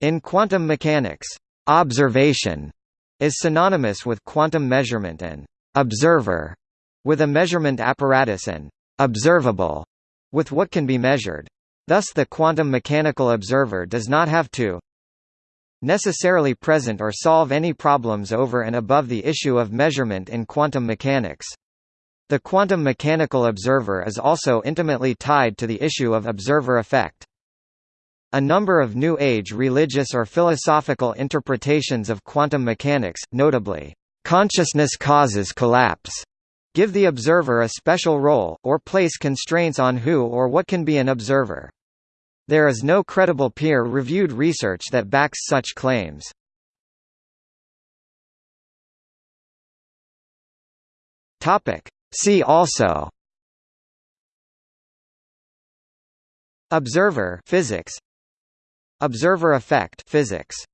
In quantum mechanics, observation is synonymous with quantum measurement and observer with a measurement apparatus and observable with what can be measured. Thus the quantum mechanical observer does not have to necessarily present or solve any problems over and above the issue of measurement in quantum mechanics. The quantum mechanical observer is also intimately tied to the issue of observer effect. A number of New Age religious or philosophical interpretations of quantum mechanics, notably, consciousness causes collapse, give the observer a special role, or place constraints on who or what can be an observer. There is no credible peer-reviewed research that backs such claims. See also Observer physics Observer effect physics